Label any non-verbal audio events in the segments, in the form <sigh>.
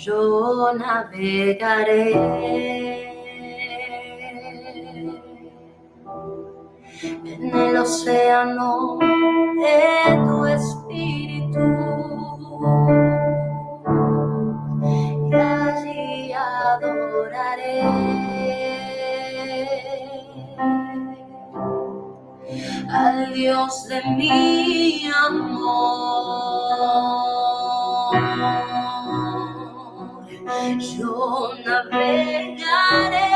yo navegaré. En el océano de tu espíritu. Y allí adoraré. Al Dios de mi amor yo navegaré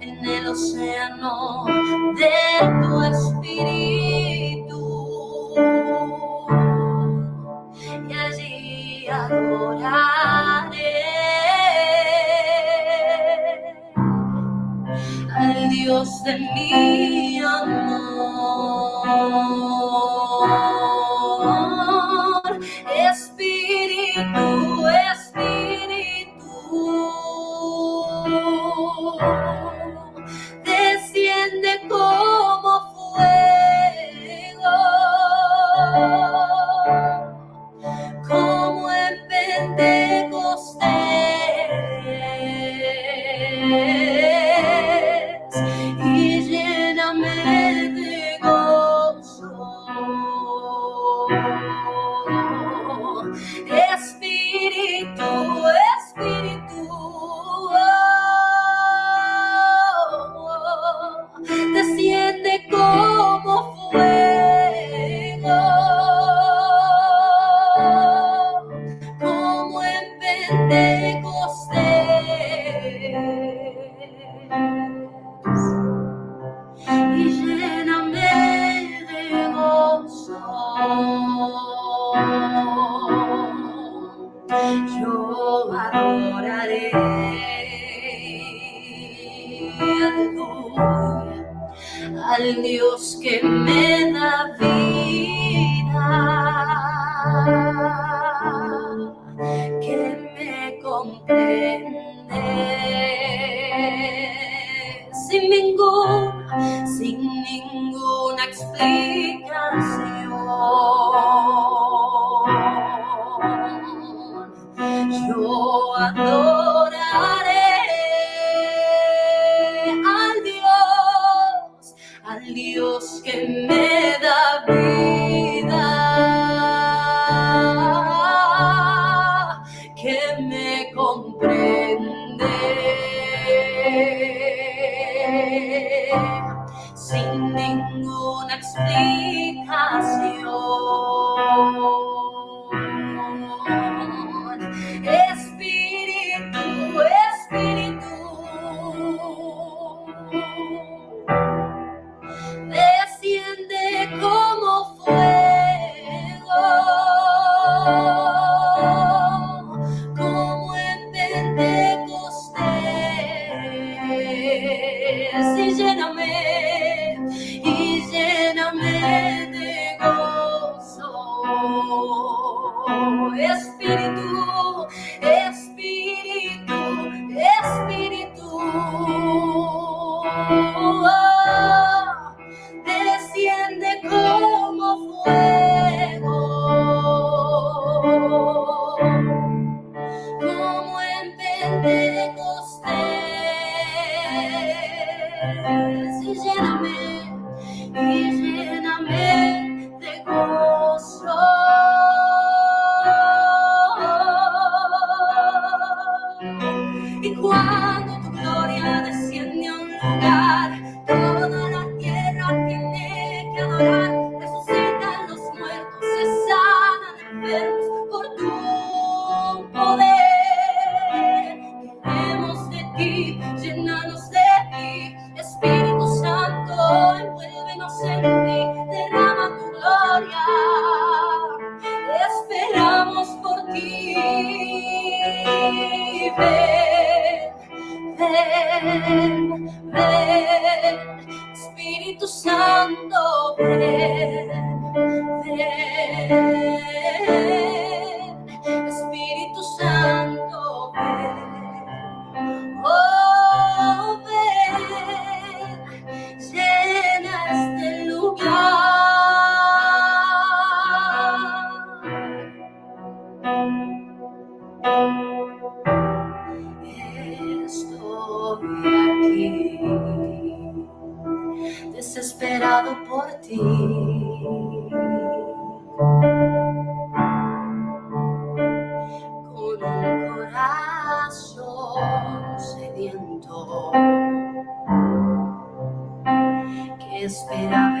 en el océano de tu espíritu y allí adoraré al Dios de mi amor. Creado por ti. Con un corazón sediento que espera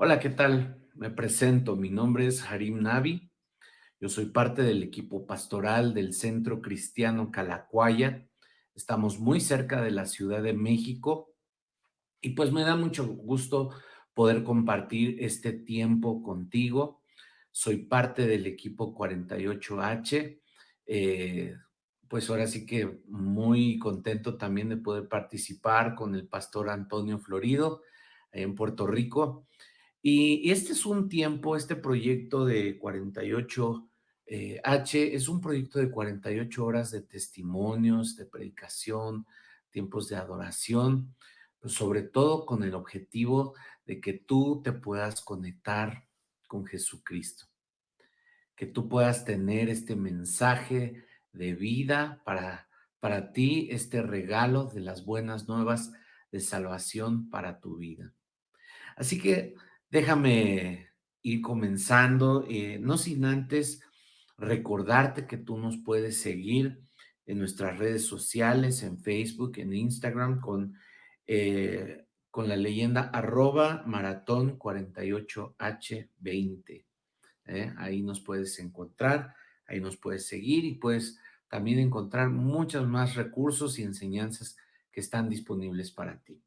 Hola, ¿qué tal? Me presento, mi nombre es Harim Navi, yo soy parte del equipo pastoral del Centro Cristiano Calacuaya, estamos muy cerca de la Ciudad de México y pues me da mucho gusto poder compartir este tiempo contigo. Soy parte del equipo 48H, eh, pues ahora sí que muy contento también de poder participar con el pastor Antonio Florido en Puerto Rico y este es un tiempo, este proyecto de 48H eh, es un proyecto de 48 horas de testimonios, de predicación, tiempos de adoración, sobre todo con el objetivo de que tú te puedas conectar con Jesucristo, que tú puedas tener este mensaje de vida para, para ti, este regalo de las buenas nuevas de salvación para tu vida. Así que Déjame ir comenzando, eh, no sin antes recordarte que tú nos puedes seguir en nuestras redes sociales, en Facebook, en Instagram, con, eh, con la leyenda arroba maratón 48H20. ¿eh? Ahí nos puedes encontrar, ahí nos puedes seguir y puedes también encontrar muchos más recursos y enseñanzas que están disponibles para ti.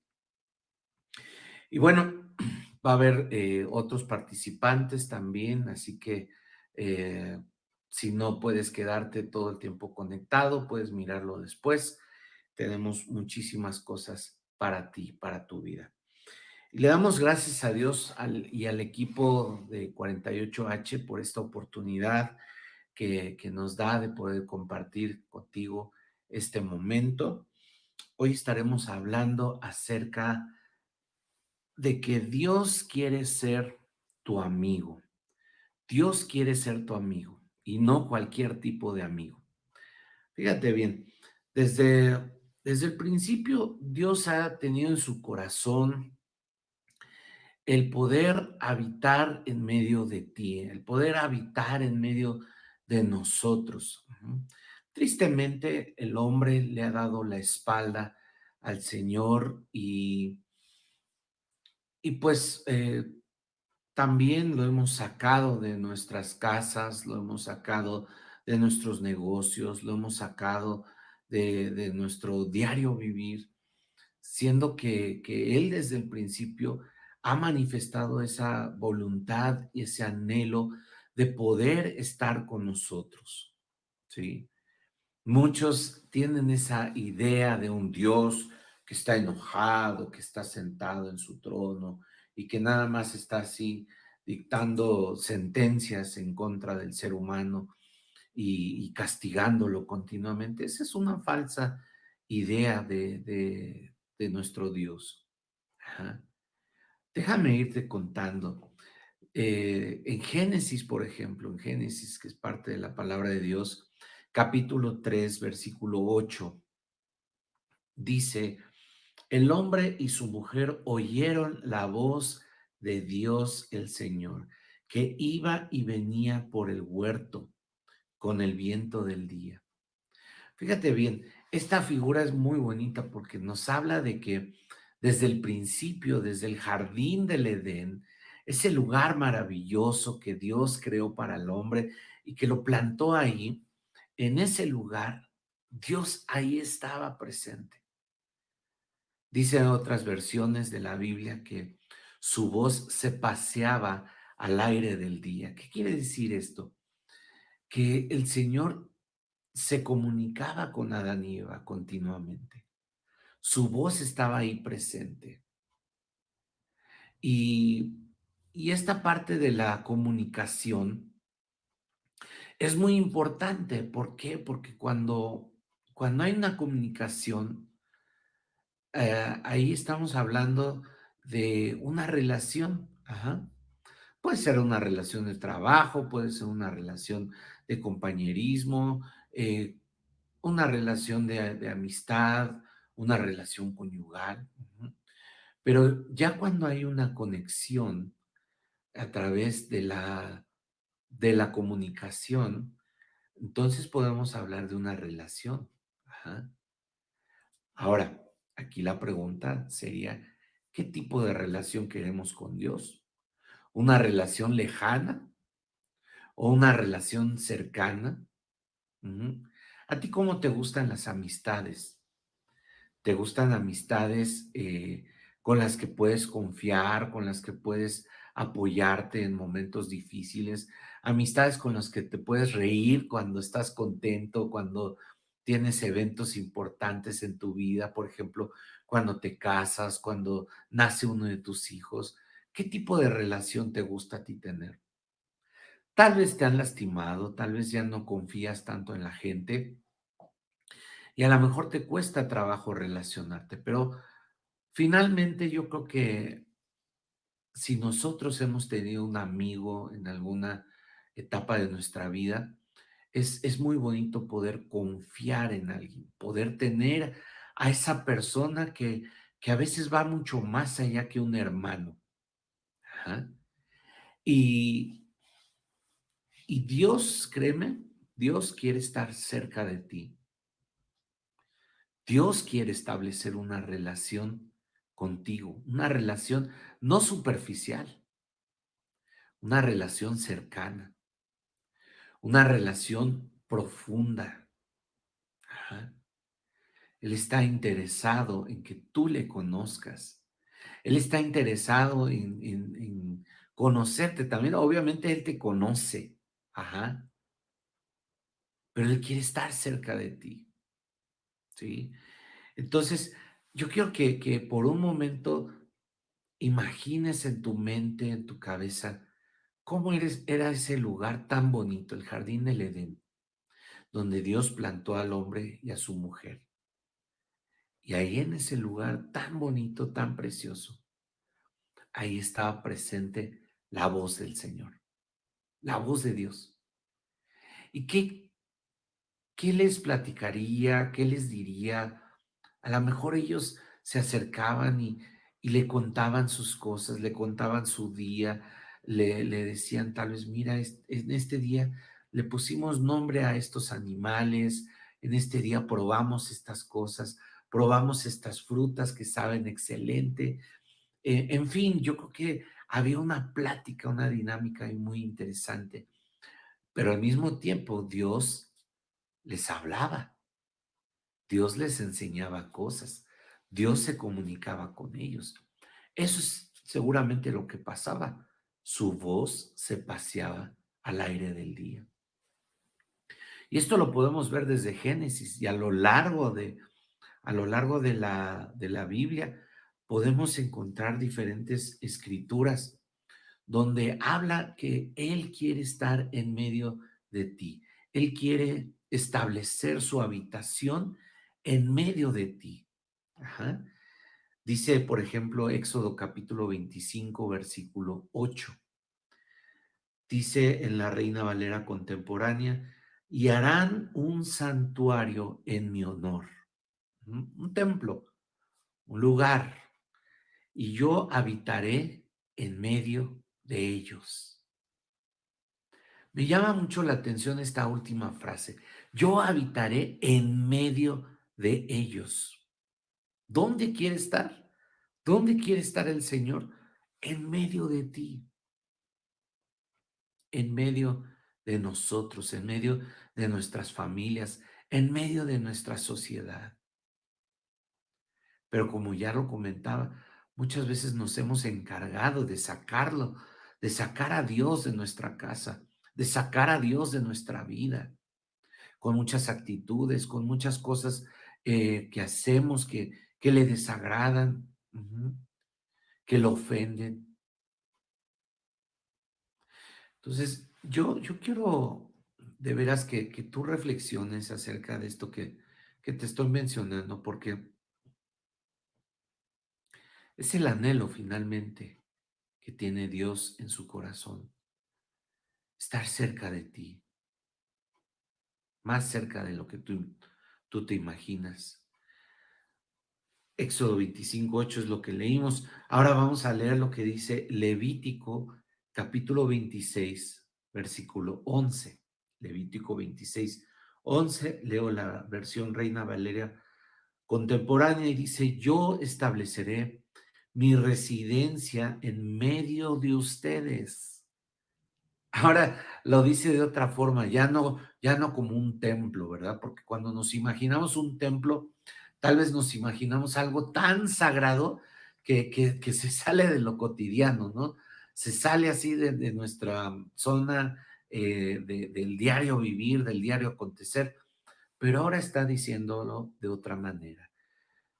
Y bueno, Va a haber eh, otros participantes también, así que eh, si no puedes quedarte todo el tiempo conectado, puedes mirarlo después. Tenemos muchísimas cosas para ti, para tu vida. Y le damos gracias a Dios y al equipo de 48H por esta oportunidad que, que nos da de poder compartir contigo este momento. Hoy estaremos hablando acerca de que Dios quiere ser tu amigo. Dios quiere ser tu amigo y no cualquier tipo de amigo. Fíjate bien, desde, desde el principio Dios ha tenido en su corazón el poder habitar en medio de ti, el poder habitar en medio de nosotros. Tristemente, el hombre le ha dado la espalda al Señor y y pues eh, también lo hemos sacado de nuestras casas, lo hemos sacado de nuestros negocios, lo hemos sacado de, nuestro diario vivir, siendo que, que Él desde el principio ha manifestado esa voluntad y ese anhelo de poder estar con nosotros, ¿sí? Muchos tienen esa idea de un Dios que está enojado, que está sentado en su trono y que nada más está así dictando sentencias en contra del ser humano y, castigándolo continuamente. Esa es una falsa idea de, nuestro Dios. Déjame irte contando. Eh, en Génesis, por ejemplo, en Génesis, que es parte de la palabra de Dios, capítulo 3, versículo 8, dice, el hombre y su mujer oyeron la voz de Dios el Señor, que iba y venía por el huerto con el viento del día. Fíjate bien, esta figura es muy bonita porque nos habla de que desde el principio, desde el jardín del Edén, ese lugar maravilloso que Dios creó para el hombre y que lo plantó ahí, en ese lugar, Dios ahí estaba presente. Dice otras versiones de la Biblia que su voz se paseaba al aire del día. ¿Qué quiere decir esto? Que el Señor se comunicaba con Adán y Eva continuamente. Su voz estaba ahí presente. Y, y esta parte de la comunicación es muy importante. ¿Por qué? Porque cuando, cuando hay una comunicación, eh, ahí estamos hablando de una relación. Puede ser una relación de trabajo, puede ser una relación de compañerismo, eh, una relación de, amistad, una relación conyugal. Pero ya cuando hay una conexión a través de la, de la comunicación, entonces podemos hablar de una relación. Ahora, aquí la pregunta sería, ¿qué tipo de relación queremos con Dios? ¿Una relación lejana o una relación cercana? ¿A ti cómo te gustan las amistades? ¿Te gustan amistades eh, con las que puedes confiar, con las que puedes apoyarte en momentos difíciles? Amistades con las que te puedes reír cuando estás contento, cuando tienes eventos importantes en tu vida, por ejemplo, cuando te casas, cuando nace uno de tus hijos. ¿Qué tipo de relación te gusta a ti tener? Tal vez te han lastimado, tal vez ya no confías tanto en la gente y a lo mejor te cuesta trabajo relacionarte, pero finalmente yo creo que si nosotros hemos tenido un amigo en alguna etapa de nuestra vida, es, es muy bonito poder confiar en alguien, poder tener a esa persona que, que a veces va mucho más allá que un hermano. Y, y Dios, créeme, Dios quiere estar cerca de ti. Dios quiere establecer una relación contigo, una relación no superficial, una relación cercana, una relación profunda. Él está interesado en que tú le conozcas. Él está interesado en, en, en conocerte también. Obviamente Él te conoce. Ajá. Pero Él quiere estar cerca de ti. ¿Sí? Entonces, yo quiero que, que por un momento imagines en tu mente, en tu cabeza, cómo era ese lugar tan bonito, el jardín del Edén, donde Dios plantó al hombre y a su mujer. Y ahí en ese lugar tan bonito, tan precioso, ahí estaba presente la voz del Señor, la voz de Dios. ¿Y qué, qué les platicaría? ¿Qué les diría? A lo mejor ellos se acercaban y, y le contaban sus cosas, le contaban su día, le, decían tal vez, mira, en este día le pusimos nombre a estos animales, en este día probamos estas cosas, probamos estas frutas que saben excelente. Eh, en fin, yo creo que había una plática, una dinámica muy interesante, pero al mismo tiempo Dios les hablaba, Dios les enseñaba cosas, Dios se comunicaba con ellos. Eso es seguramente lo que pasaba. Su voz se paseaba al aire del día. Y esto lo podemos ver desde Génesis y a lo largo de, a lo largo de la, de la Biblia podemos encontrar diferentes escrituras donde habla que Él quiere estar en medio de ti. Él quiere establecer su habitación en medio de ti. Ajá. Dice, por ejemplo, Éxodo capítulo 25, versículo 8. Dice en la Reina Valera contemporánea, y harán un santuario en mi honor un templo, un lugar, y yo habitaré en medio de ellos. Me llama mucho la atención esta última frase. Yo habitaré en medio de ellos. ¿Dónde quiere estar? ¿Dónde quiere estar el Señor? En medio de ti. En medio de nosotros, en medio de nuestras familias, en medio de nuestra sociedad. Pero como ya lo comentaba, muchas veces nos hemos encargado de sacarlo, de sacar a Dios de nuestra casa, de sacar a Dios de nuestra vida. con muchas actitudes, con muchas cosas eh, que hacemos que, que le desagradan, que lo ofenden. Entonces, yo, yo quiero de veras que, que tú reflexiones acerca de esto que, que te estoy mencionando, porque es el anhelo finalmente que tiene Dios en su corazón, estar cerca de ti, más cerca de lo que tú, tú te imaginas. Éxodo 25, 8 es lo que leímos. Ahora vamos a leer lo que dice Levítico capítulo 26, versículo 11. Levítico 26, 11. Leo la versión Reina Valeria contemporánea y dice, yo estableceré mi residencia en medio de ustedes. Ahora lo dice de otra forma, ya no, ya no como un templo, ¿verdad? Porque cuando nos imaginamos un templo, tal vez nos imaginamos algo tan sagrado que, que, se <laughs> sale de lo cotidiano, ¿no? Se sale así de, nuestra zona eh, de, del diario vivir, del diario acontecer, pero ahora está diciéndolo de otra manera.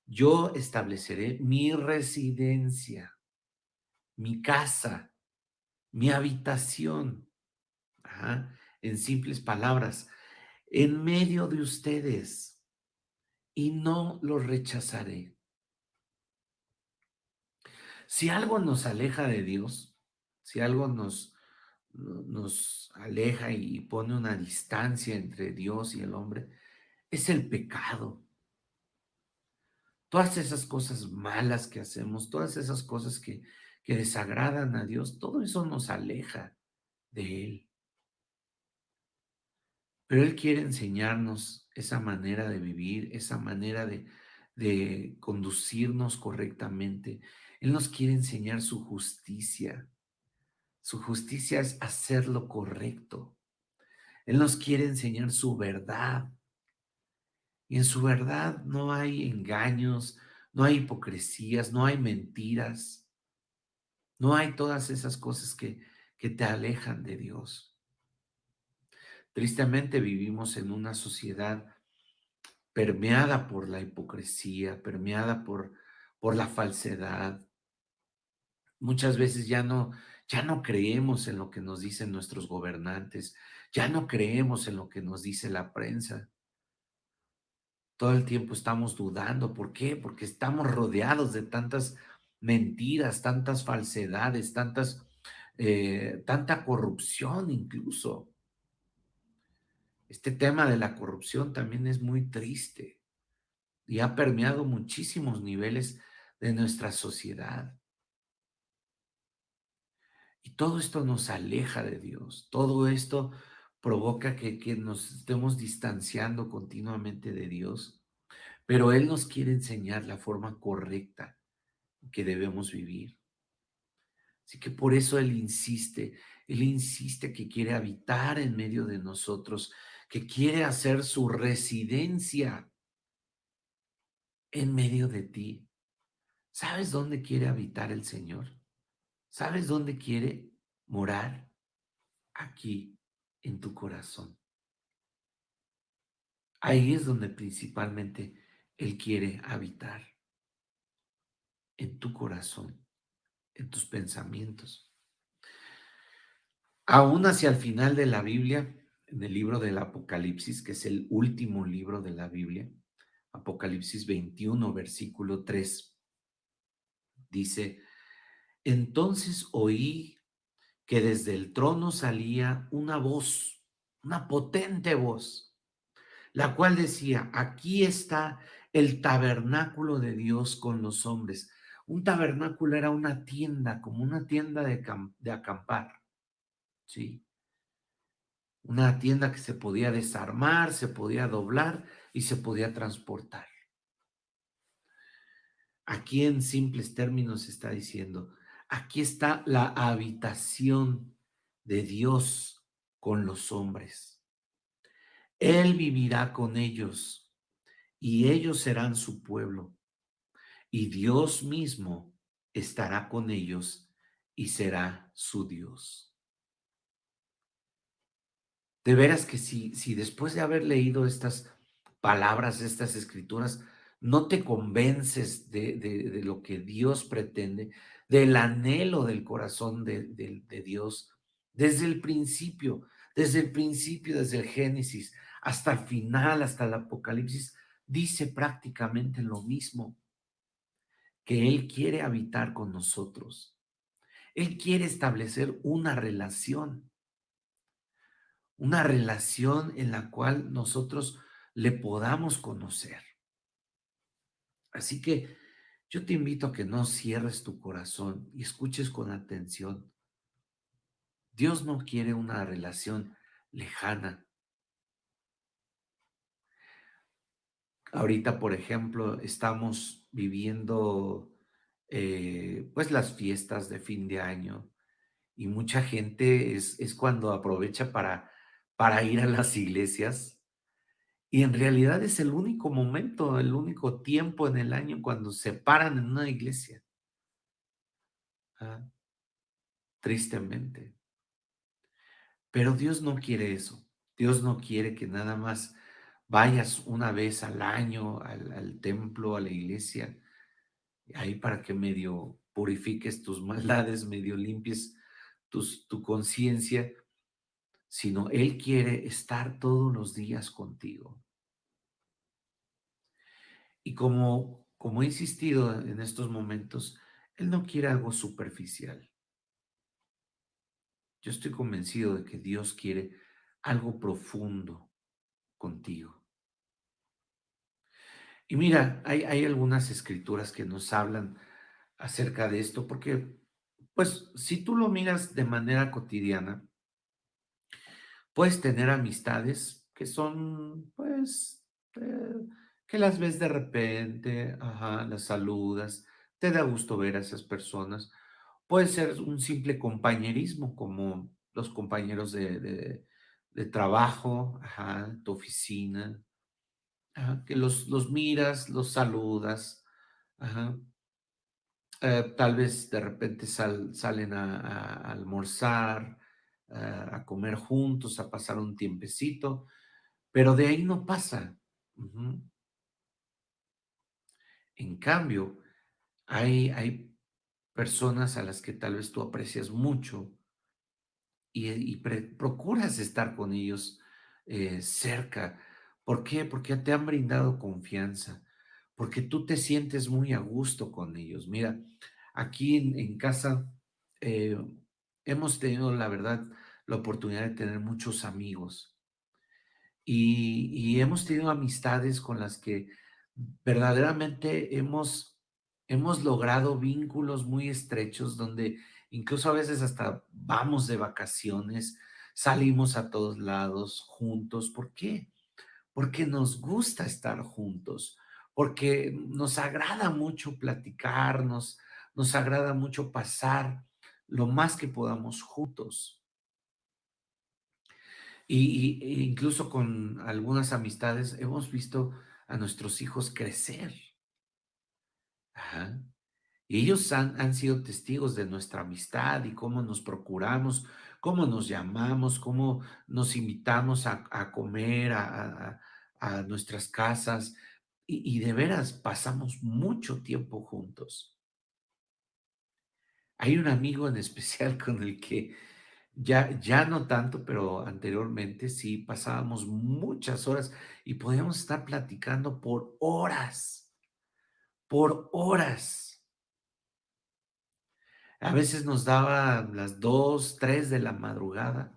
Yo estableceré mi residencia, mi casa, mi habitación, en simples palabras, en medio de ustedes y no los rechazaré. Si algo nos aleja de Dios, si algo nos, nos aleja y pone una distancia entre Dios y el hombre, es el pecado. Todas esas cosas malas que hacemos, todas esas cosas que, que desagradan a Dios, todo eso nos aleja de Él. Pero Él quiere enseñarnos esa manera de vivir, esa manera de, de conducirnos correctamente. Él nos quiere enseñar su justicia. Su justicia es hacer lo correcto. Él nos quiere enseñar su verdad. Y en su verdad no hay engaños, no hay hipocresías, no hay mentiras, no hay todas esas cosas que, que te alejan de Dios. Tristemente vivimos en una sociedad permeada por la hipocresía, permeada por, por la falsedad. Muchas veces ya no, ya no creemos en lo que nos dicen nuestros gobernantes, ya no creemos en lo que nos dice la prensa. Todo el tiempo estamos dudando. ¿Por qué? Porque estamos rodeados de tantas mentiras, tantas falsedades, tantas, eh, tanta corrupción incluso. Este tema de la corrupción también es muy triste y ha permeado muchísimos niveles de nuestra sociedad. Y todo esto nos aleja de Dios, todo esto provoca que, nos estemos distanciando continuamente de Dios, pero Él nos quiere enseñar la forma correcta que debemos vivir. Así que por eso Él insiste, Él insiste que quiere habitar en medio de nosotros, que quiere hacer su residencia en medio de ti. ¿Sabes dónde quiere habitar el Señor? ¿Sabes dónde quiere morar? Aquí en tu corazón. Ahí es donde principalmente Él quiere habitar. En tu corazón, en tus pensamientos. Aún hacia el final de la Biblia, en el libro del Apocalipsis, que es el último libro de la Biblia, Apocalipsis 21, versículo 3, dice, entonces oí que desde el trono salía una voz, una potente voz, la cual decía, aquí está el tabernáculo de Dios con los hombres. Un tabernáculo era una tienda, como una tienda de, de acampar, ¿sí? Una tienda que se podía desarmar, se podía doblar y se podía transportar. Aquí en simples términos está diciendo, Aquí está la habitación de Dios con los hombres. Él vivirá con ellos y ellos serán su pueblo. Y Dios mismo estará con ellos y será su Dios. De veras que si si después de haber leído estas palabras, estas escrituras, no te convences de de de lo que Dios pretende, del anhelo del corazón de de de Dios, desde el principio, desde el principio, desde el Génesis hasta el final, hasta el Apocalipsis, dice prácticamente lo mismo, que Él quiere habitar con nosotros. Él quiere establecer una relación. Una relación en la cual nosotros le podamos conocer. Así que yo te invito a que no cierres tu corazón y escuches con atención. Dios no quiere una relación lejana. Ahorita, por ejemplo, estamos viviendo, eh, pues, las fiestas de fin de año y mucha gente es es cuando aprovecha para para ir a las iglesias, y en realidad es el único momento, el único tiempo en el año cuando se paran en una iglesia. Ah, tristemente. Pero Dios no quiere eso. Dios no quiere que nada más vayas una vez al año al templo, a la iglesia, ahí para que medio purifiques tus maldades, medio limpies tu conciencia, sino Él quiere estar todos los días contigo. Y como como he insistido en estos momentos, Él no quiere algo superficial. Yo estoy convencido de que Dios quiere algo profundo contigo. Y mira, hay hay algunas escrituras que nos hablan acerca de esto, porque, pues, si tú lo miras de manera cotidiana puedes tener amistades que son, pues, eh, que las ves de repente, ajá, las saludas, te da gusto ver a esas personas. Puede ser un simple compañerismo, como los compañeros de de trabajo, ajá, tu oficina, que los los miras, los saludas, ajá. Eh, tal vez de repente sal salen a almorzar, a comer juntos, a pasar un tiempecito, pero de ahí no pasa. En cambio, hay hay personas a las que tal vez tú aprecias mucho y y procuras estar con ellos, eh, cerca, ¿por qué? Porque te han brindado confianza, porque tú te sientes muy a gusto con ellos. Mira, aquí en en casa, eh, hemos tenido, la verdad, la oportunidad de tener muchos amigos. Y y hemos tenido amistades con las que verdaderamente hemos hemos logrado vínculos muy estrechos, donde incluso a veces hasta vamos de vacaciones, salimos a todos lados juntos, ¿por qué? Porque nos gusta estar juntos, porque nos agrada mucho platicar, nos nos agrada mucho pasar lo más que podamos juntos. Y e incluso con algunas amistades hemos visto a nuestros hijos crecer. Y ellos han han sido testigos de nuestra amistad y cómo nos procuramos, cómo nos llamamos, cómo nos invitamos a a comer a a nuestras casas, y y de veras pasamos mucho tiempo juntos. Hay un amigo en especial <laughs> con el que ya ya no tanto, pero anteriormente sí pasábamos muchas horas y podíamos estar platicando por horas, por horas. A veces nos daba las 2, 3 de la madrugada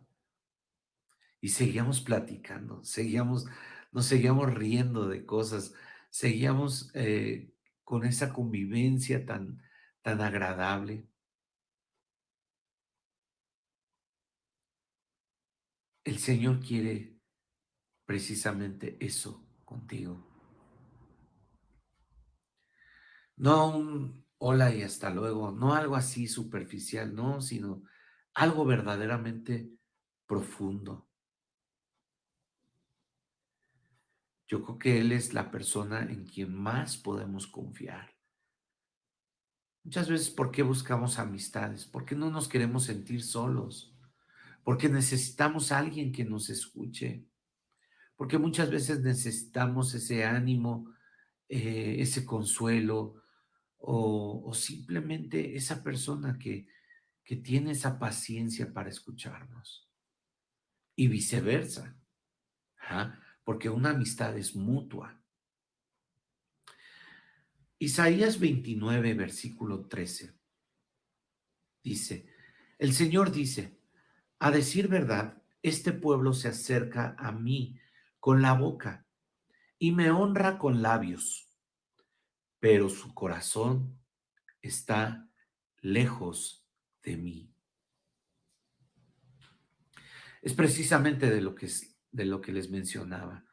y seguíamos platicando, seguíamos nos seguíamos riendo de cosas, seguíamos, eh, con esa convivencia tan tan agradable. El Señor quiere precisamente eso contigo. No un hola y hasta luego, no algo así superficial, no, sino algo verdaderamente profundo. Yo creo que Él es la persona en quien más podemos confiar. Muchas veces, ¿por qué buscamos amistades? Porque no nos queremos sentir solos, porque necesitamos a alguien que nos escuche, porque muchas veces necesitamos ese ánimo, eh, ese consuelo o, simplemente esa persona que, que tiene esa paciencia para escucharnos y viceversa, porque una amistad es mutua. Isaías 29, versículo 13, dice, el Señor dice, a decir verdad, este pueblo se acerca a mí con la boca y me honra con labios, pero su corazón está lejos de mí. Es precisamente de lo que, de lo que les mencionaba.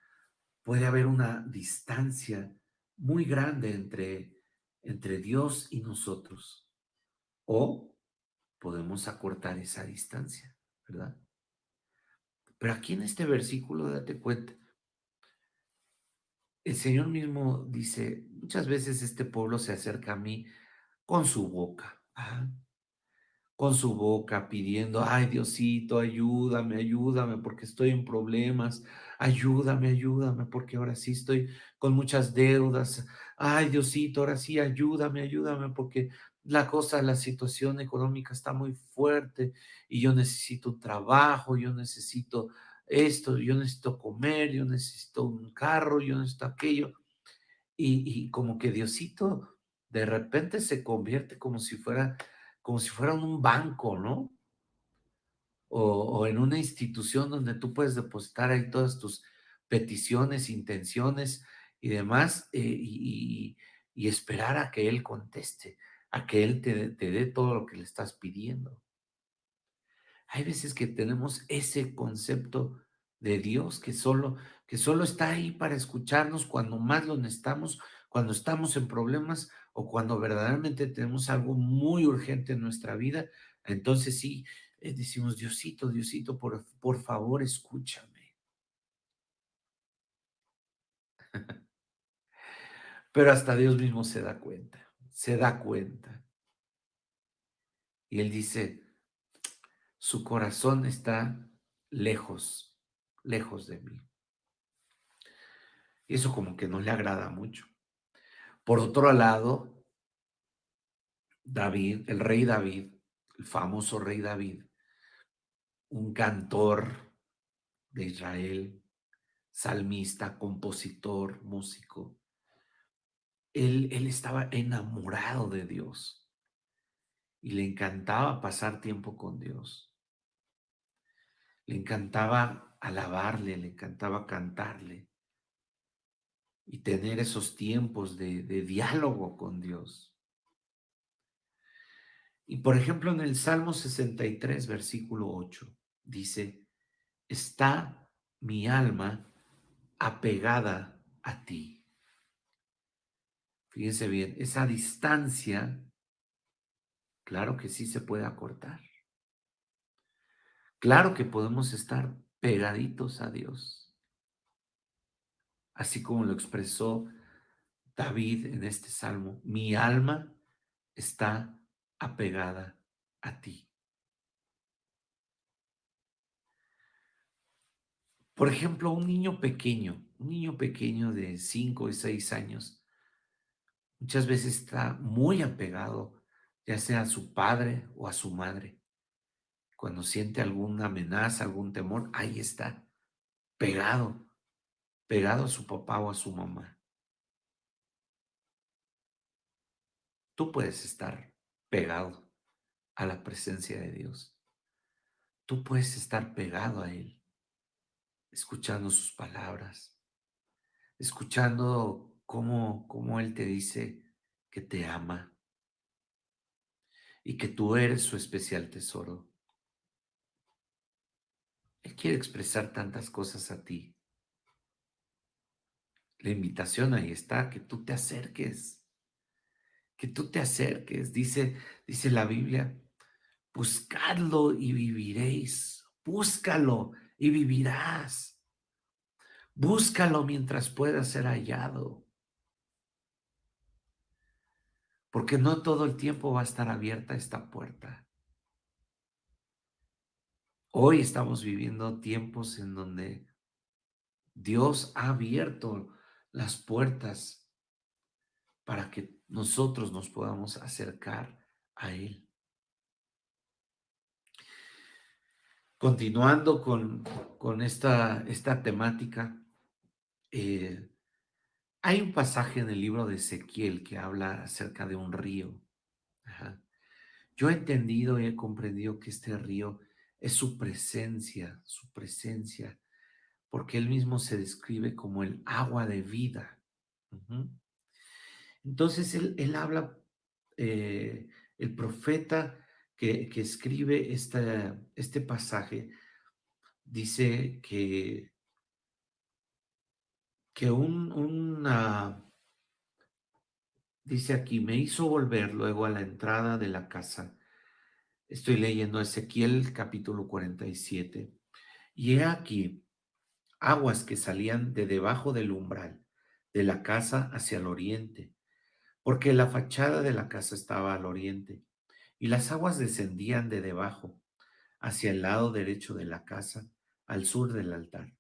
Puede haber una distancia muy grande entre, entre Dios y nosotros. O podemos acortar esa distancia, ¿verdad? Pero aquí en este versículo, date cuenta, el Señor mismo dice, muchas veces este pueblo se acerca a mí con su boca, ¿ah? con su boca pidiendo, ay Diosito, ayúdame, ayúdame porque estoy en problemas, ayúdame, ayúdame porque ahora sí estoy con muchas deudas, ay Diosito, ahora sí, ayúdame, ayúdame porque la cosa, la situación económica está muy fuerte y yo necesito un trabajo, yo necesito esto, yo necesito comer, yo necesito un carro, yo necesito aquello. Y, y como que Diosito de repente se convierte como si fuera como si fuera un banco, ¿no? O, en una institución donde tú puedes depositar ahí todas tus peticiones, intenciones y demás, eh, y, esperar a que Él conteste, a que Él te, dé todo lo que le estás pidiendo. Hay veces que tenemos ese concepto de Dios que solo, que solo está ahí para escucharnos cuando más lo necesitamos, cuando estamos en problemas o cuando verdaderamente tenemos algo muy urgente en nuestra vida, entonces sí, eh, decimos, Diosito, Diosito, por, por favor, escúchame. <laughs> Pero hasta Dios mismo se da cuenta, se da cuenta. Y Él dice, su corazón está lejos, lejos de mí. Y eso como que no le agrada mucho. Por otro lado, David, el rey David, el famoso rey David, un cantor de Israel, salmista, compositor, músico, él, estaba enamorado de Dios y le encantaba pasar tiempo con Dios. Le encantaba alabarle, le encantaba cantarle y tener esos tiempos de, diálogo con Dios. Y por ejemplo, en el Salmo 63, versículo 8, dice, está mi alma apegada a ti. Fíjense bien, esa distancia, claro que sí se puede acortar. Claro que podemos estar pegaditos a Dios así como lo expresó David en este salmo, mi alma está apegada a ti. Por ejemplo, un niño pequeño, un niño pequeño de 5 y 6 años, muchas veces está muy apegado, ya sea a su padre o a su madre. Cuando siente alguna amenaza, algún temor, ahí está, pegado pegado a su papá o a su mamá. Tú puedes estar pegado a la presencia de Dios. Tú puedes estar pegado a Él, escuchando sus palabras, escuchando cómo, cómo Él te dice que te ama y que tú eres su especial tesoro. Él quiere expresar tantas cosas a ti. La invitación ahí está, que tú te acerques, que tú te acerques. Dice, dice la Biblia, buscadlo y viviréis. Búscalo y vivirás. Búscalo mientras pueda ser hallado. Porque no todo el tiempo va a estar abierta esta puerta. Hoy estamos viviendo tiempos en donde Dios ha abierto las puertas para que nosotros nos podamos acercar a Él. Continuando con, con esta, esta temática, eh, hay un pasaje en el libro de Ezequiel que habla acerca de un río. Yo he entendido y he comprendido que este río es su presencia, su presencia, porque él mismo se describe como el agua de vida. Entonces él, habla, eh, el profeta que, escribe este pasaje, dice que, que un, una, dice aquí, me hizo volver luego a la entrada de la casa. Estoy leyendo Ezequiel capítulo 47. Y he aquí aguas que salían de debajo del umbral de la casa hacia el oriente, porque la fachada de la casa estaba al oriente, y las aguas descendían de debajo hacia el lado derecho de la casa, al sur del altar.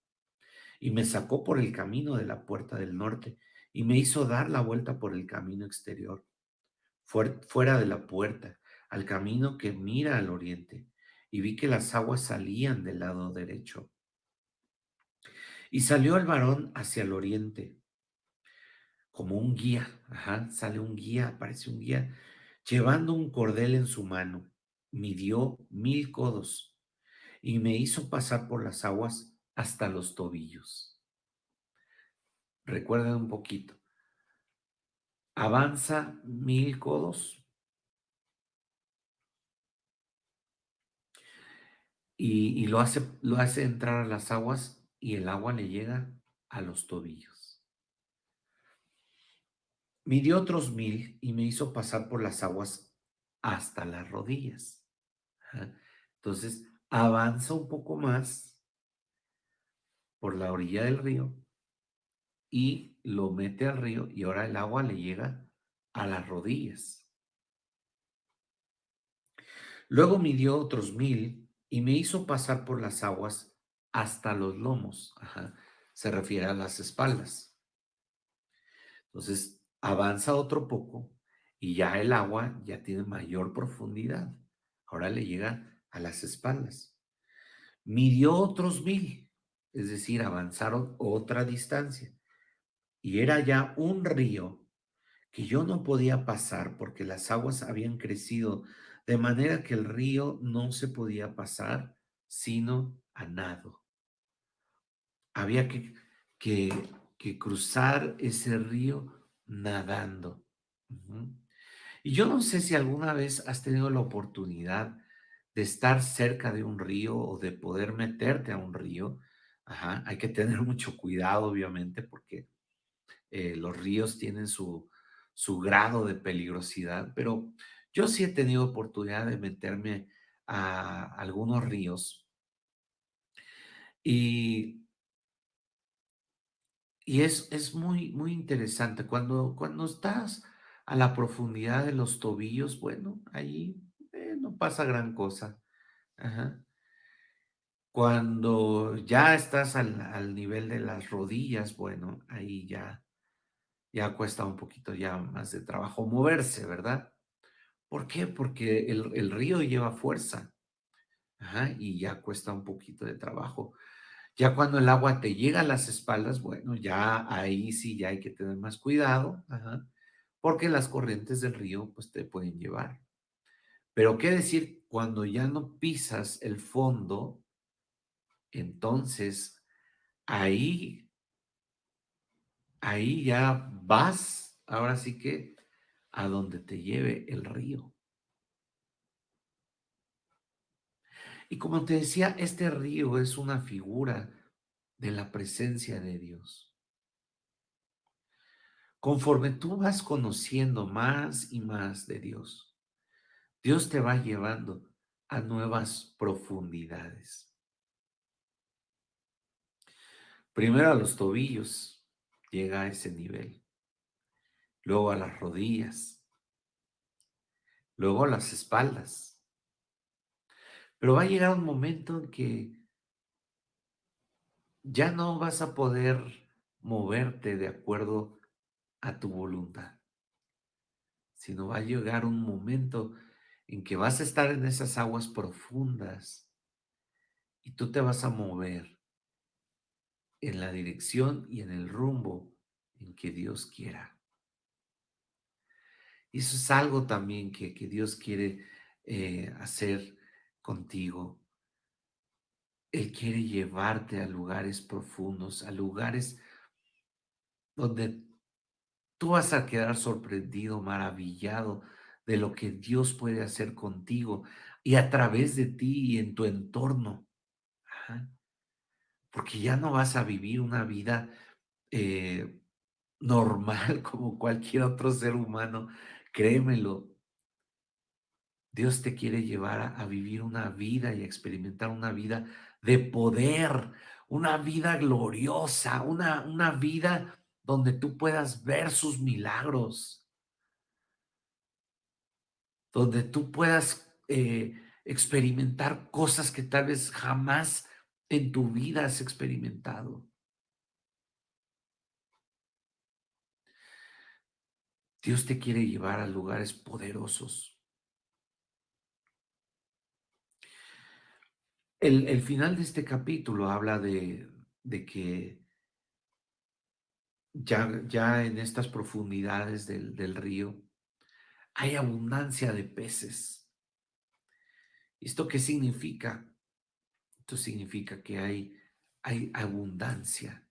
Y me sacó por el camino de la puerta del norte, y me hizo dar la vuelta por el camino exterior, fuera de la puerta, al camino que mira al oriente, y vi que las aguas salían del lado derecho. Y salió el varón hacia el oriente, como un guía, sale un guía, aparece un guía, llevando un cordel en su mano, midió mil codos y me hizo pasar por las aguas hasta los tobillos. Recuerden un poquito. Avanza mil codos y, y lo, hace, lo hace entrar a las aguas y el agua le llega a los tobillos. Midió otros mil y me hizo pasar por las aguas hasta las rodillas. Entonces, avanza un poco más por la orilla del río y lo mete al río y ahora el agua le llega a las rodillas. Luego midió otros mil y me hizo pasar por las aguas hasta los lomos. Se refiere a las espaldas. Entonces, avanza otro poco y ya el agua ya tiene mayor profundidad. Ahora le llega a las espaldas. Midió otros mil, es decir, avanzaron otra distancia. Y era ya un río que yo no podía pasar porque las aguas habían crecido de manera que el río no se podía pasar sino a nado había que, que, cruzar ese río nadando. Y yo no sé si alguna vez has tenido la oportunidad de estar cerca de un río o de poder meterte a un río. Hay que tener mucho cuidado, obviamente, porque eh, los ríos tienen su, su grado de peligrosidad, pero yo sí he tenido oportunidad de meterme a algunos ríos y y es, es muy, muy interesante. Cuando, cuando estás a la profundidad de los tobillos, bueno, ahí eh, no pasa gran cosa. Cuando ya estás al, nivel de las rodillas, bueno, ahí ya, ya cuesta un poquito ya más de trabajo moverse, ¿verdad? ¿Por qué? Porque el, el río lleva fuerza. y ya cuesta un poquito de trabajo. Ya cuando el agua te llega a las espaldas, bueno, ya ahí sí ya hay que tener más cuidado, porque las corrientes del río pues te pueden llevar. Pero qué decir, cuando ya no pisas el fondo, entonces ahí, ahí ya vas, ahora sí que a donde te lleve el río. Y como te decía, este río es una figura de la presencia de Dios. Conforme tú vas conociendo más y más de Dios, Dios te va llevando a nuevas profundidades. Primero a los tobillos, llega a ese nivel. Luego a las rodillas. Luego a las espaldas Pero va a llegar un momento en que ya no vas a poder moverte de acuerdo a tu voluntad, sino va a llegar un momento en que vas a estar en esas aguas profundas y tú te vas a mover en la dirección y en el rumbo en que Dios quiera. Y eso es algo también que, que Dios quiere eh, hacer contigo. Él quiere llevarte a lugares profundos, a lugares donde tú vas a quedar sorprendido, maravillado de lo que Dios puede hacer contigo y a través de ti y en tu entorno. Porque ya no vas a vivir una vida eh, normal <laughs> como cualquier otro ser humano, créemelo. Dios te quiere llevar a, vivir una vida y a experimentar una vida de poder, una vida gloriosa, una, una vida donde tú puedas ver sus milagros, donde tú puedas eh, experimentar cosas que tal vez jamás en tu vida has experimentado. Dios te quiere llevar a lugares poderosos. El, final de este capítulo habla de, que ya, ya, en estas profundidades del, del río hay abundancia de peces. ¿Esto qué significa? Esto significa que hay, hay abundancia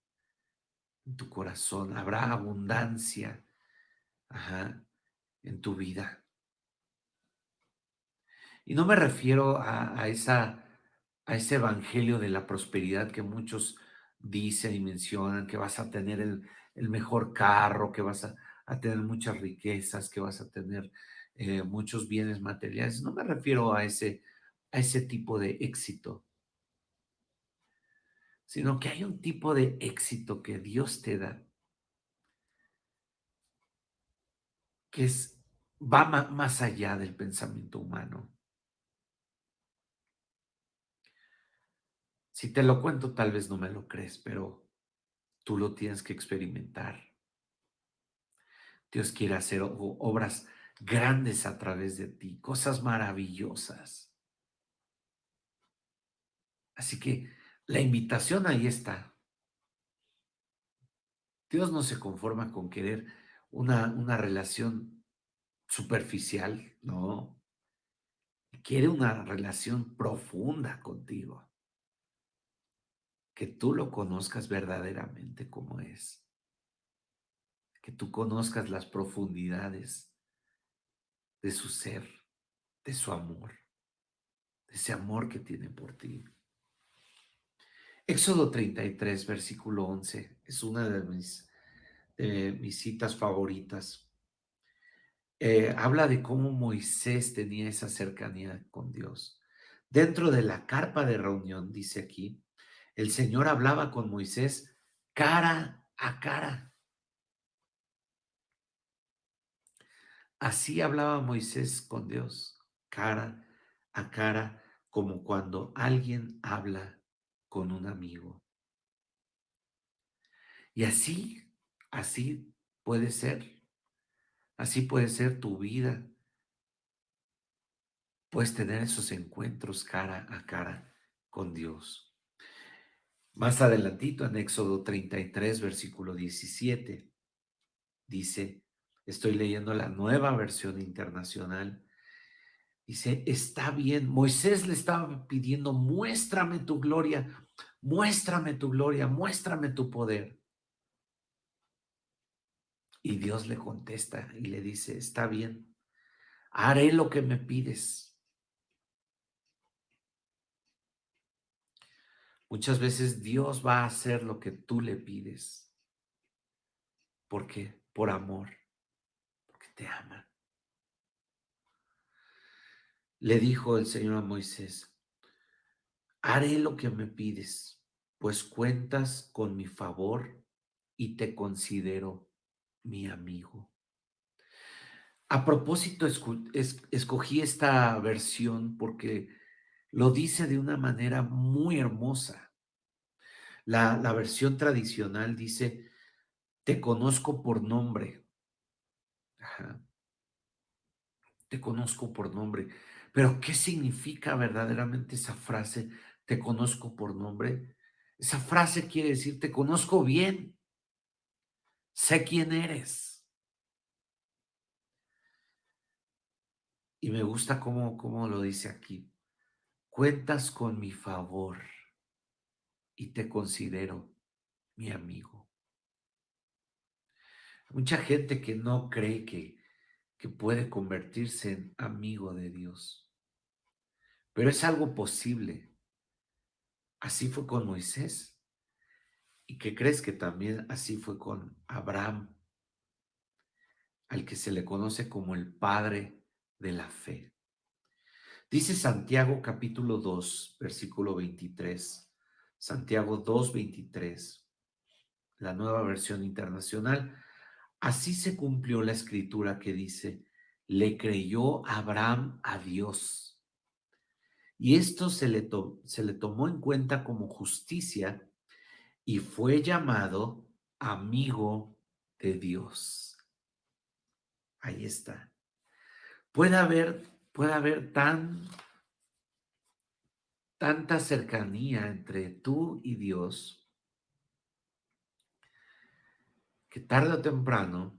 en tu corazón, habrá abundancia en tu vida. Y no me refiero a, esa, a ese evangelio de la prosperidad que muchos dicen y mencionan, que vas a tener el, mejor carro, que vas a, tener muchas riquezas, que vas a tener eh, muchos bienes materiales. No me refiero a ese, a ese tipo de éxito, sino que hay un tipo de éxito que Dios te da que es, va más allá del pensamiento humano. Si te lo cuento, tal vez no me lo crees, pero tú lo tienes que experimentar. Dios quiere hacer obras grandes a través de ti, cosas maravillosas. Así que la invitación ahí está. Dios no se conforma con querer una, una relación superficial, no. Quiere una relación profunda contigo. Que tú lo conozcas verdaderamente como es. Que tú conozcas las profundidades de su ser, de su amor, de ese amor que tiene por ti. Éxodo 33, versículo 11, es una de mis citas favoritas. Eh, habla de cómo Moisés tenía esa cercanía con Dios. Dentro de la carpa de reunión, dice aquí, el Señor hablaba con Moisés cara a cara. Así hablaba Moisés con Dios, cara a cara, como cuando alguien habla con un amigo. Y así Así puede ser. Así puede ser tu vida. Puedes tener esos encuentros cara a cara con Dios. Más adelantito en Éxodo 33, versículo 17, dice, estoy leyendo la nueva versión internacional, dice, está bien, Moisés le estaba pidiendo, muéstrame tu gloria, muéstrame tu gloria, muéstrame tu poder. Y Dios le contesta y le dice, está bien, haré lo que me pides. Muchas veces Dios va a hacer lo que tú le pides. ¿Por qué? Por amor, porque te ama. Le dijo el Señor a Moisés, haré lo que me pides, pues cuentas con mi favor y te considero mi amigo. A propósito, escogí esta versión porque lo dice de una manera muy hermosa. La, versión tradicional dice, te conozco por nombre. Te conozco por nombre. Pero ¿qué significa verdaderamente esa frase, te conozco por nombre? Esa frase quiere decir, te conozco bien, sé quién eres. Y me gusta cómo, cómo lo dice aquí. Cuentas con mi favor y te considero mi amigo. Mucha gente que no cree que, que puede convertirse en amigo de Dios. Pero es algo posible. Así fue con Moisés. ¿Y qué crees que también así fue con Abraham, al que se le conoce como el padre de la fe? Dice Santiago capítulo 2, versículo 23. Santiago 2, 23. La nueva versión internacional. Así se cumplió la escritura que dice, le creyó Abraham a Dios. Y esto se le, se le tomó en cuenta como justicia y fue llamado amigo de Dios. Ahí está. Puede haber, puede haber tan, tanta cercanía entre tú y Dios que tarde o temprano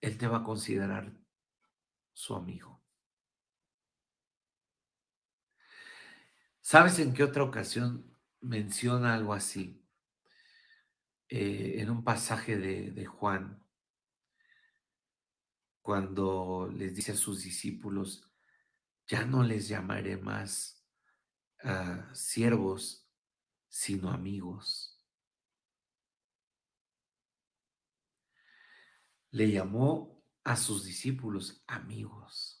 Él te va a considerar su amigo. ¿Sabes en qué otra ocasión menciona algo así? Eh, en un pasaje de, Juan, cuando les dice a sus discípulos, ya no les llamaré más uh, siervos, sino amigos. le llamó a sus discípulos amigos.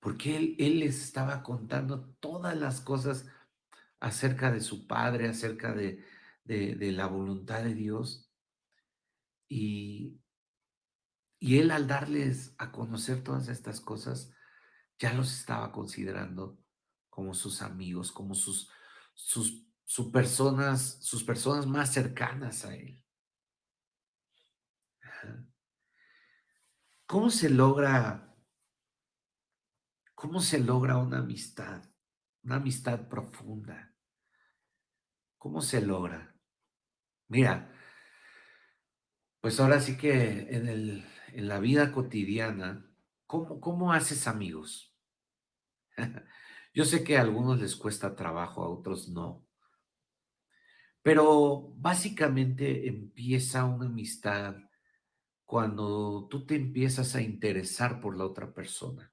Porque él, les estaba contando todas las cosas acerca de su padre, acerca de, de, de la voluntad de Dios. Y, y él al darles a conocer todas estas cosas, ya los estaba considerando como sus amigos, como sus, sus sus personas, sus personas más cercanas a él. ¿Cómo se logra, cómo se logra una amistad, una amistad profunda? ¿Cómo se logra? Mira, pues ahora sí que en, el, en la vida cotidiana, ¿cómo, ¿cómo haces amigos? <laughs> Yo sé que a algunos les cuesta trabajo, a otros no. Pero básicamente empieza una amistad cuando tú te empiezas a interesar por la otra persona.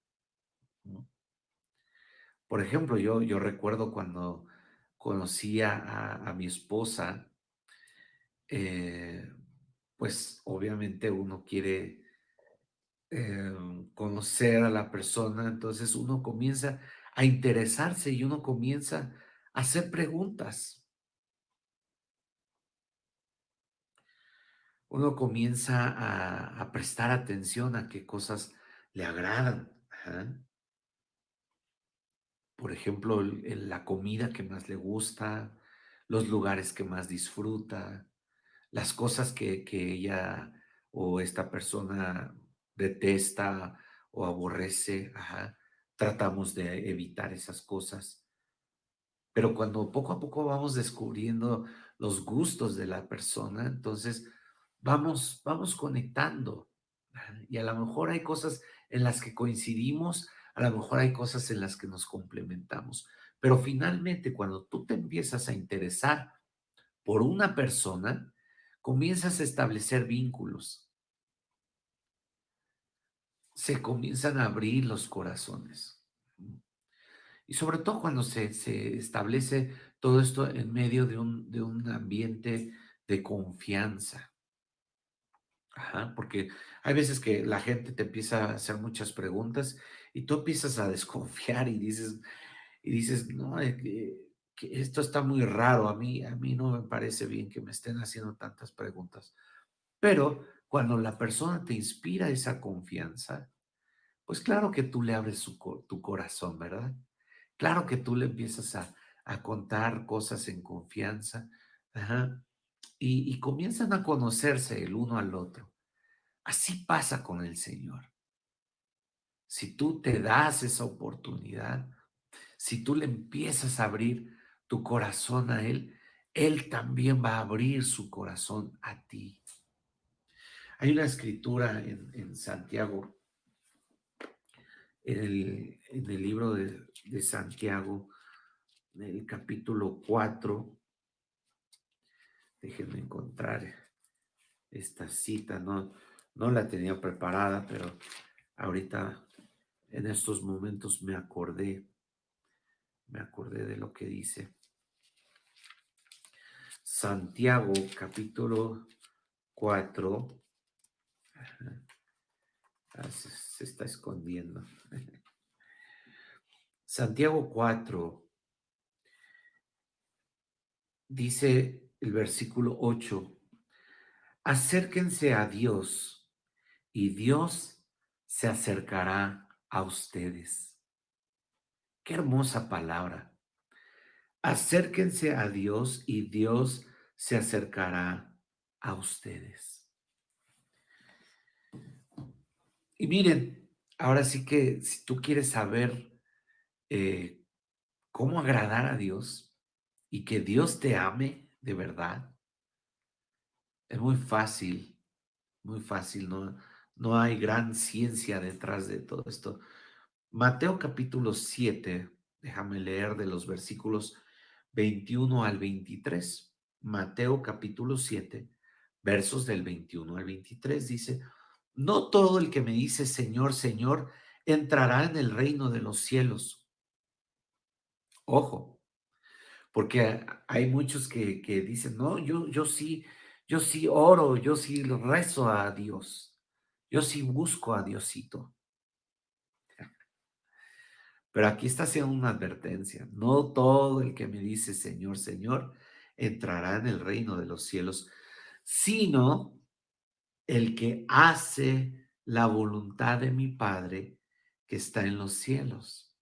Por ejemplo, yo, yo recuerdo cuando conocí a, mi esposa, eh, pues obviamente uno quiere eh, conocer a la persona, entonces uno comienza a interesarse y uno comienza a hacer preguntas. uno comienza a, prestar atención a qué cosas le agradan. Por ejemplo, la comida que más le gusta, los lugares que más disfruta, las cosas que, que ella o esta persona detesta o aborrece. Tratamos de evitar esas cosas. Pero cuando poco a poco vamos descubriendo los gustos de la persona, entonces vamos, vamos conectando. Y a lo mejor hay cosas en las que coincidimos, a lo mejor hay cosas en las que nos complementamos. Pero finalmente, cuando tú te empiezas a interesar por una persona, comienzas a establecer vínculos. Se comienzan a abrir los corazones. Y sobre todo cuando se, se establece todo esto en medio de un, de un ambiente de confianza. Porque hay veces que la gente te empieza a hacer muchas preguntas y tú empiezas a desconfiar y dices, y dices, no, esto está muy raro, a mí, a mí no me parece bien que me estén haciendo tantas preguntas. Pero cuando la persona te inspira esa confianza, Pues claro que tú le abres su tu corazón, ¿verdad? Claro que tú le empiezas a a contar cosas en confianza, ajá, y comienzan a conocerse el uno al otro. Así pasa con el Señor. Si tú te das esa oportunidad, si tú le empiezas a abrir tu corazón a Él, Él también va a abrir su corazón a ti. Hay una escritura en, Santiago, en el, libro de, de Santiago, en el capítulo 4. Déjenme encontrar esta cita, no, no la tenía preparada, pero ahorita en estos momentos me acordé, me acordé de lo que dice. Santiago capítulo 4. Ah, se, se está escondiendo. <laughs> Santiago 4 dice el versículo 8, acérquense a Dios y Dios se acercará a ustedes. Qué hermosa palabra. Acérquense a Dios y Dios se acercará a ustedes. Y miren, ahora sí que si tú quieres saber eh, cómo agradar a Dios y que Dios te ame de verdad, es muy fácil, muy fácil, no, no hay gran ciencia detrás de todo esto. Mateo capítulo 7, déjame leer de los versículos 21 al 23. Mateo capítulo 7, versos del 21 al 23 dice, no todo el que me dice Señor, Señor, entrará en el reino de los cielos. Ojo, porque hay muchos que, que dicen, no, yo, yo sí, yo sí oro, yo sí rezo a Dios, yo sí busco a Diosito. Pero aquí está haciendo una advertencia. No todo el que me dice Señor, Señor, entrará en el reino de los cielos, sino el que hace la voluntad de mi Padre que está en los cielos.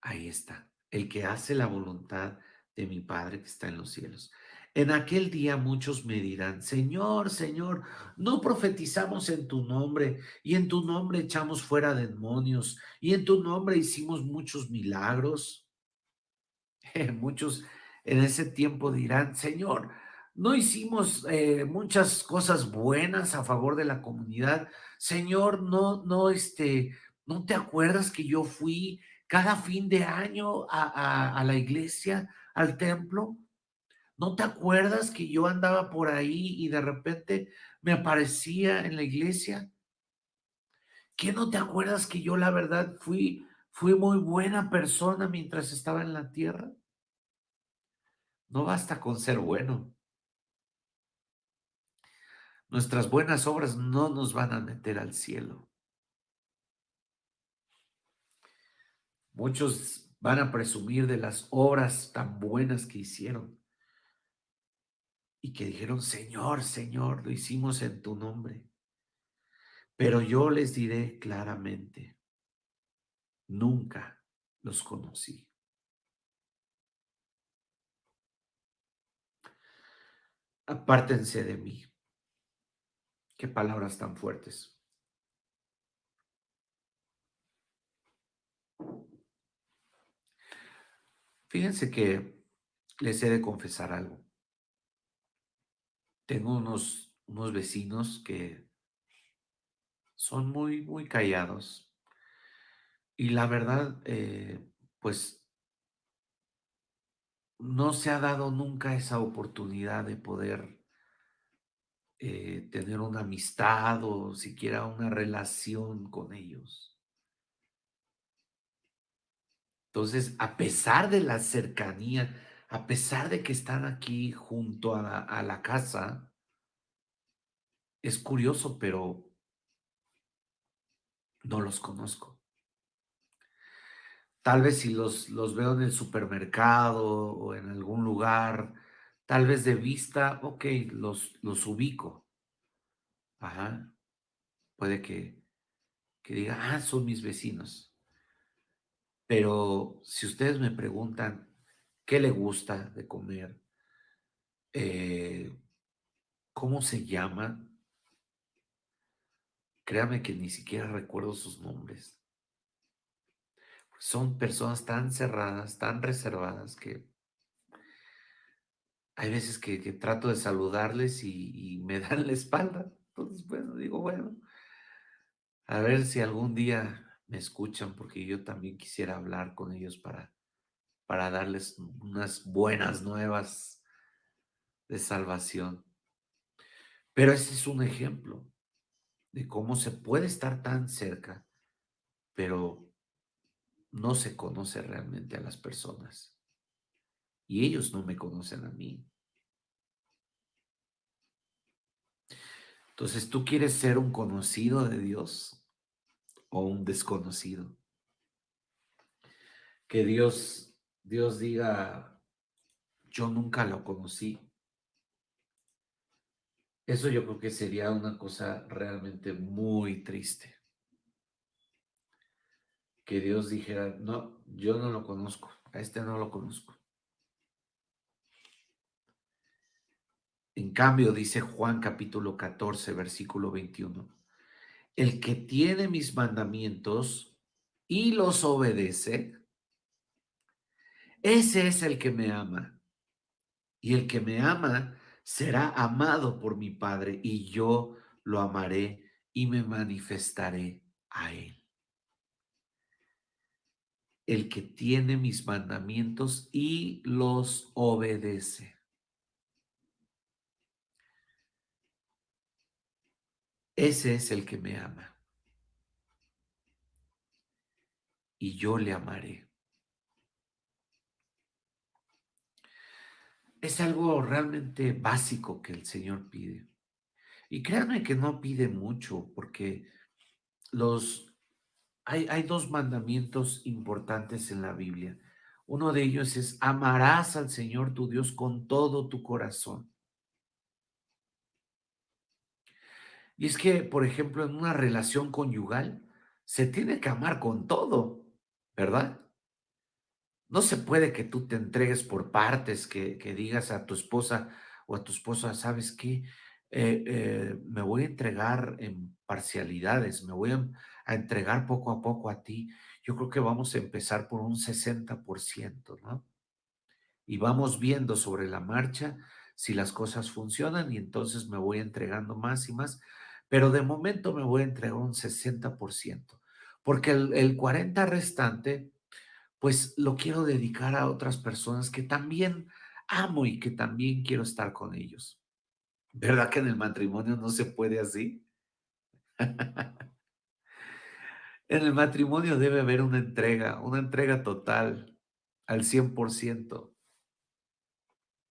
Ahí está, el que hace la voluntad de mi Padre que está en los cielos. En aquel día muchos me dirán, Señor, Señor, no profetizamos en tu nombre y en tu nombre echamos fuera demonios y en tu nombre hicimos muchos milagros. <laughs> muchos en ese tiempo dirán, Señor, no hicimos eh, muchas cosas buenas a favor de la comunidad. Señor, no, no, este, ¿no te acuerdas que yo fui cada fin de año a, la iglesia, al templo? ¿No te acuerdas que yo andaba por ahí y de repente me aparecía en la iglesia? ¿Qué no te acuerdas que yo la verdad fui, fui muy buena persona mientras estaba en la tierra? No basta con ser bueno. Nuestras buenas obras no nos van a meter al cielo. Muchos van a presumir de las obras tan buenas que hicieron y que dijeron, Señor, Señor, lo hicimos en tu nombre. Pero yo les diré claramente, nunca los conocí. Apártense de mí. Qué palabras tan fuertes. Fíjense que les he de confesar algo. Tengo unos, unos vecinos que son muy, muy callados. Y la verdad, eh, pues no se ha dado nunca esa oportunidad de poder eh, tener una amistad o siquiera una relación con ellos. Entonces, a pesar de la cercanía, a pesar de que están aquí junto a la, casa, es curioso, pero no los conozco. Tal vez si los, los veo en el supermercado o en algún lugar, tal vez de vista, ok, los, los ubico. Ajá. puede que, que diga, ah, son mis vecinos. Pero si ustedes me preguntan qué le gusta de comer, eh, cómo se llama, créame que ni siquiera recuerdo sus nombres. Son personas tan cerradas, tan reservadas que hay veces que, trato de saludarles y, y me <laughs> dan la espalda. Entonces, bueno, digo, bueno, a ver si algún día me escuchan, porque yo también quisiera hablar con ellos para, para darles unas buenas nuevas de salvación. Pero ese es un ejemplo de cómo se puede estar tan cerca, pero no se conoce realmente a las personas. Y ellos no me conocen a mí. Entonces, ¿tú quieres ser un conocido de Dios o un desconocido? Que Dios, Dios diga, yo nunca lo conocí. Eso yo creo que sería una cosa realmente muy triste. Que Dios dijera, no, yo no lo conozco, a este no lo conozco. En cambio, dice Juan capítulo 14, versículo 21, el que tiene mis mandamientos y los obedece, ese es el que me ama. Y el que me ama será amado por mi Padre y yo lo amaré y me manifestaré a él. El que tiene mis mandamientos y los obedece. Ese es el que me ama. Y yo le amaré. Es algo realmente básico que el Señor pide. Y créanme que no pide mucho, porque los hay, hay dos mandamientos importantes en la Biblia. Uno de ellos es amarás al Señor tu Dios con todo tu corazón. Y es que, por ejemplo, en una relación conyugal, se tiene que amar con todo, ¿verdad? No se puede que tú te entregues por partes, que, digas a tu esposa o a tu esposa, ¿sabes qué? Eh, eh, me voy a entregar en parcialidades, me voy a, a, entregar poco a poco a ti. Yo creo que vamos a empezar por un 60%, ¿no? Y vamos viendo sobre la marcha si las cosas funcionan y entonces me voy entregando más y más pero de momento me voy a entregar un 60%, porque el, el 40 restante, pues lo quiero dedicar a otras personas que también amo y que también quiero estar con ellos. ¿Verdad que en el matrimonio no se puede así? en el matrimonio debe haber una entrega, una entrega total al 100%.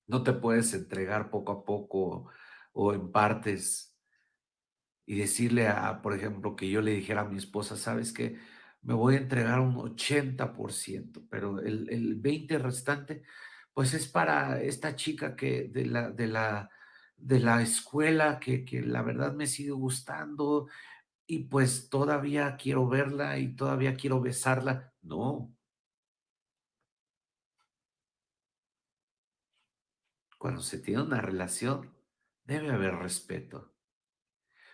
No te puedes entregar poco a poco o en partes y decirle a, por ejemplo, que yo le dijera a mi esposa, ¿sabes qué? Me voy a entregar un 80%, pero el, el 20 restante, pues es para esta chica que de la, de la, de la escuela que, que la verdad me sigue gustando y pues todavía quiero verla y todavía quiero besarla. No. Cuando se tiene una relación, debe haber respeto.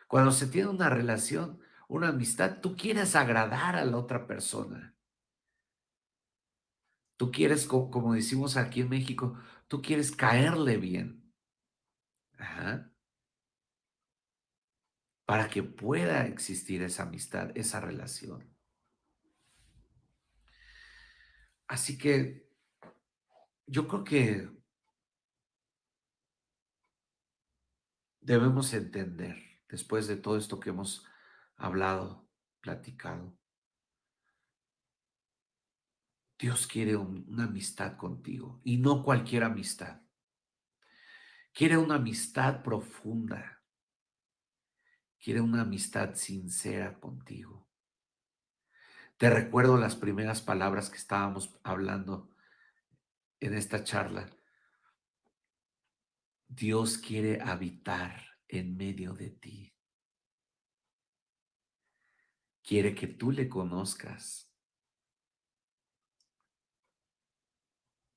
Cuando se tiene una relación, una amistad, tú quieres agradar a la otra persona. Tú quieres, como decimos aquí en México, tú quieres caerle bien. Para que pueda existir esa amistad, esa relación. Así que yo creo que debemos entender después de todo esto que hemos hablado, platicado. Dios quiere una amistad contigo y no cualquier amistad. Quiere una amistad profunda. Quiere una amistad sincera contigo. Te recuerdo las primeras palabras que estábamos hablando en esta charla. Dios quiere habitar en medio de ti. Quiere que tú le conozcas.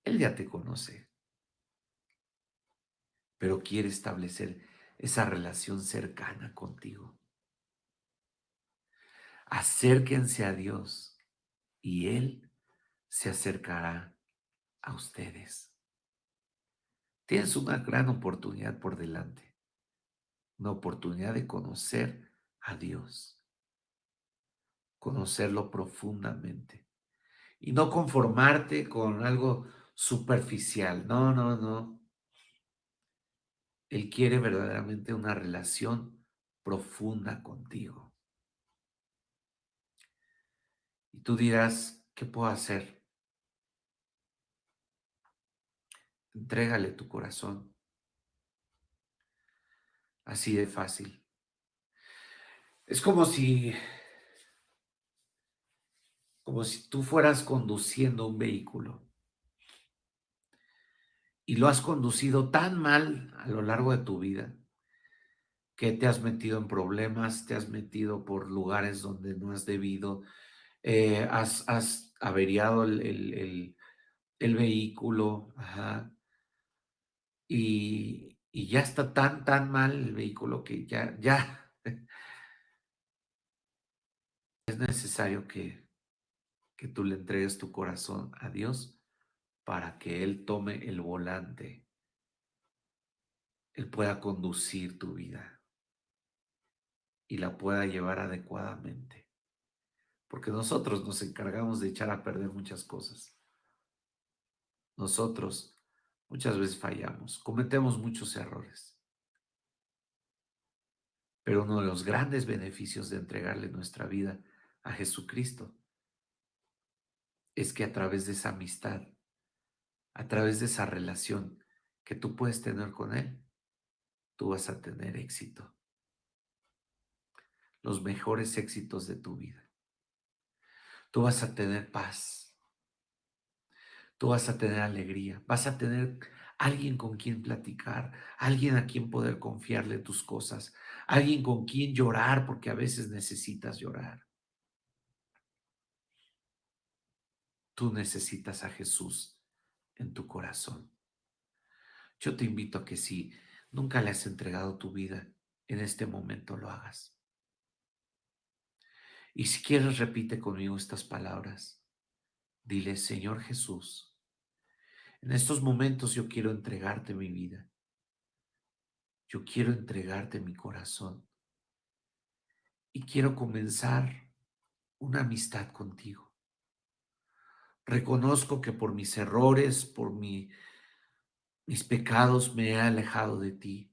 Él ya te conoce, pero quiere establecer esa relación cercana contigo. Acérquense a Dios y Él se acercará a ustedes. Tienes una gran oportunidad por delante, una oportunidad de conocer a Dios, conocerlo profundamente y no conformarte con algo superficial. No, no, no. Él quiere verdaderamente una relación profunda contigo. Y tú dirás, ¿qué puedo hacer? Entrégale tu corazón. Así de fácil. Es como si, como si tú fueras conduciendo un vehículo. Y lo has conducido tan mal a lo largo de tu vida que te has metido en problemas, te has metido por lugares donde no has debido, eh, has, has, averiado el, el, el, vehículo, y, y ya está tan, tan mal el vehículo que ya, ya. <laughs> Es necesario que, que tú le entregues tu corazón a Dios para que Él tome el volante, Él pueda conducir tu vida y la pueda llevar adecuadamente. Porque nosotros nos encargamos de echar a perder muchas cosas. Nosotros Muchas veces fallamos, cometemos muchos errores. Pero uno de los grandes beneficios de entregarle nuestra vida a Jesucristo es que a través de esa amistad, a través de esa relación que tú puedes tener con Él, tú vas a tener éxito. Los mejores éxitos de tu vida. Tú vas a tener paz tú vas a tener alegría, vas a tener alguien con quien platicar, alguien a quien poder confiarle tus cosas, alguien con quien llorar porque a veces necesitas llorar. Tú necesitas a Jesús en tu corazón. Yo te invito a que si nunca le has entregado tu vida, en este momento lo hagas. Y si quieres, repite conmigo estas palabras. Dile, Señor Jesús, en estos momentos yo quiero entregarte mi vida. Yo quiero entregarte mi corazón. Y quiero comenzar una amistad contigo. Reconozco que por mis errores, por mi, mis pecados me he alejado de ti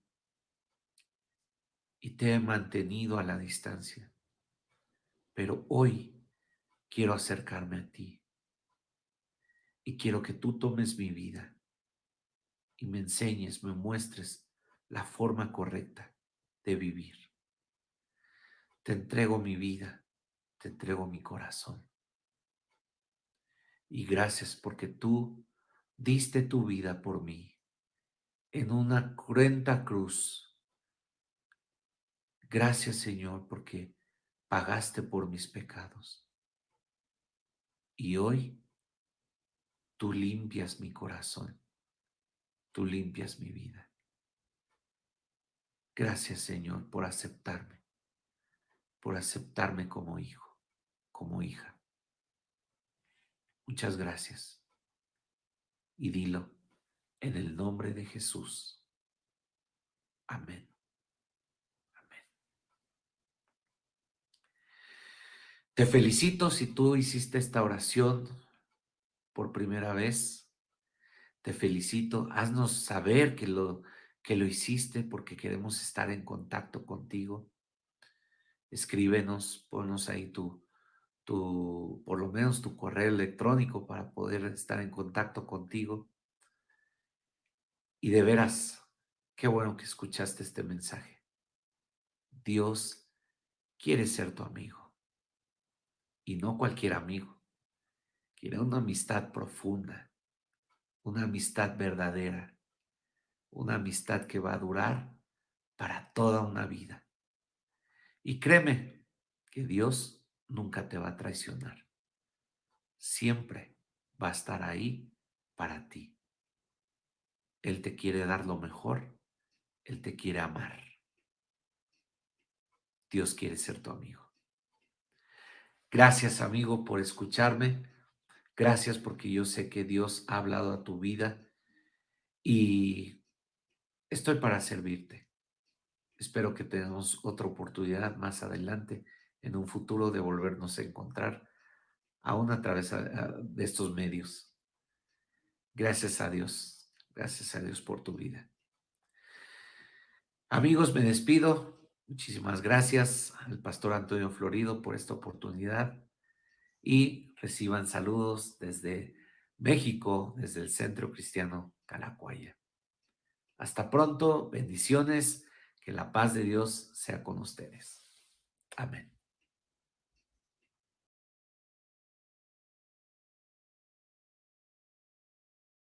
y te he mantenido a la distancia. Pero hoy quiero acercarme a ti y quiero que tú tomes mi vida y me enseñes, me muestres la forma correcta de vivir. Te entrego mi vida, te entrego mi corazón. Y gracias porque tú diste tu vida por mí en una cruenta cruz. Gracias Señor porque pagaste por mis pecados. Y hoy Tú limpias mi corazón. Tú limpias mi vida. Gracias, Señor, por aceptarme, por aceptarme como hijo, como hija. Muchas gracias. Y dilo en el nombre de Jesús. Amén. Te felicito si tú hiciste esta oración por primera vez, te felicito. Haznos saber que lo, que lo hiciste porque queremos estar en contacto contigo. Escríbenos, ponnos ahí tu, tu, por lo menos tu correo electrónico para poder estar en contacto contigo. Y de veras, qué bueno que escuchaste este mensaje. Dios quiere ser tu amigo. Y no cualquier amigo. Quiere una amistad profunda, una amistad verdadera, una amistad que va a durar para toda una vida. Y créeme que Dios nunca te va a traicionar. Siempre va a estar ahí para ti. Él te quiere dar lo mejor. Él te quiere amar. Dios quiere ser tu amigo. Gracias, amigo, por escucharme. Gracias porque yo sé que Dios ha hablado a tu vida y estoy para servirte. Espero que tengamos otra oportunidad más adelante, en un futuro, de volvernos a encontrar, aún a través de estos medios. Gracias a Dios. Gracias a Dios por tu vida. Amigos, me despido. Muchísimas gracias al pastor Antonio Florido por esta oportunidad y reciban saludos desde México, desde el Centro Cristiano Calacuaya. Hasta pronto, bendiciones, que la paz de Dios sea con ustedes. Amén.